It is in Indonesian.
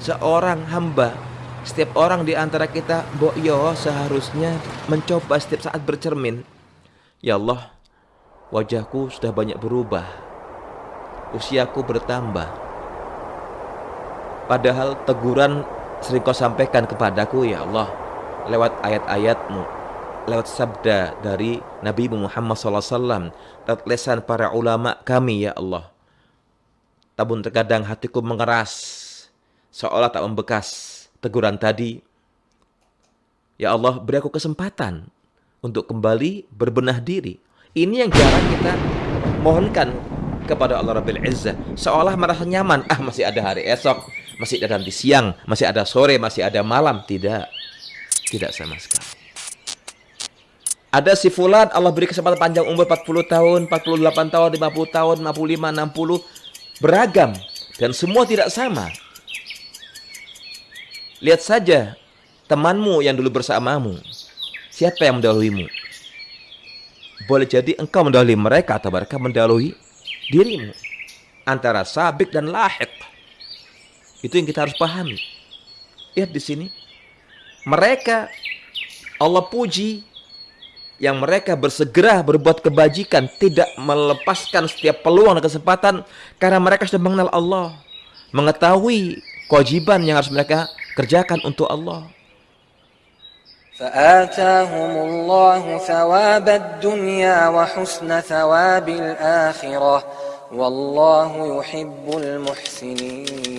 seorang hamba setiap orang di antara kita mbok yo seharusnya mencoba setiap saat bercermin. Ya Allah wajahku sudah banyak berubah usiaku bertambah. Padahal teguran sering kau sampaikan kepadaku ya Allah lewat ayat-ayatmu lewat sabda dari Nabi Muhammad SAW lewat lesan para ulama kami ya Allah. Tabun terkadang hatiku mengeras seolah tak membekas teguran tadi. Ya Allah, beri aku kesempatan untuk kembali berbenah diri. Ini yang jarang kita mohonkan kepada Allah Rabbil Izzah. Seolah merasa nyaman, ah masih ada hari esok, masih ada nanti siang, masih ada sore, masih ada malam. Tidak, tidak sama sekali. Ada si fulan Allah beri kesempatan panjang umur 40 tahun, 48 tahun, 50 tahun, 55, 60 beragam dan semua tidak sama. Lihat saja temanmu yang dulu bersamamu. Siapa yang mendahuluimu? Boleh jadi engkau mendahului mereka atau mereka mendahului dirimu. Antara sabik dan lahik. Itu yang kita harus pahami. Lihat di sini. Mereka Allah puji yang mereka bersegera berbuat kebajikan tidak melepaskan setiap peluang dan kesempatan karena mereka sudah mengenal Allah mengetahui kewajiban yang harus mereka kerjakan untuk Allah. فآتاهم الله ثواب الدنيا وحسن ثواب الآخرة والله يحب المحسنين